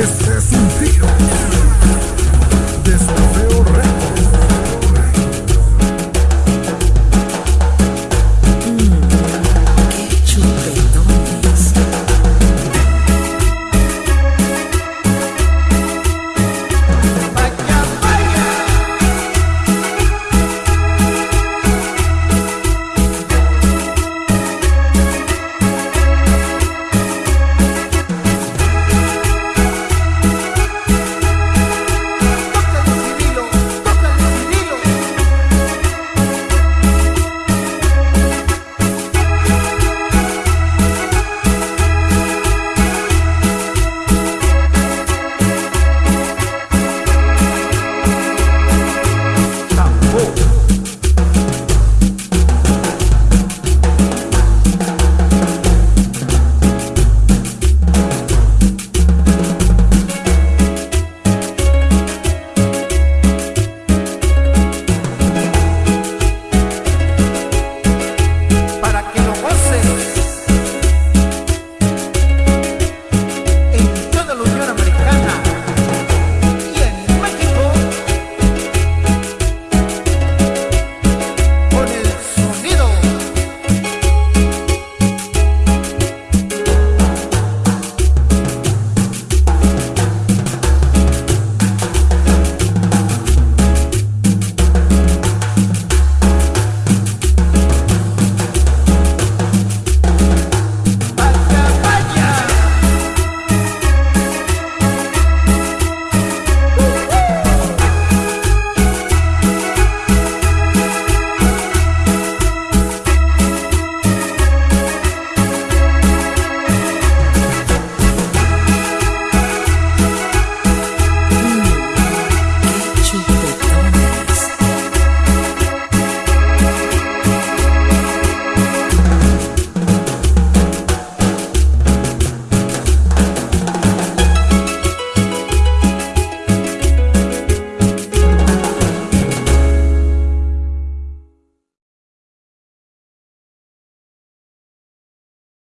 Este meses sin frío.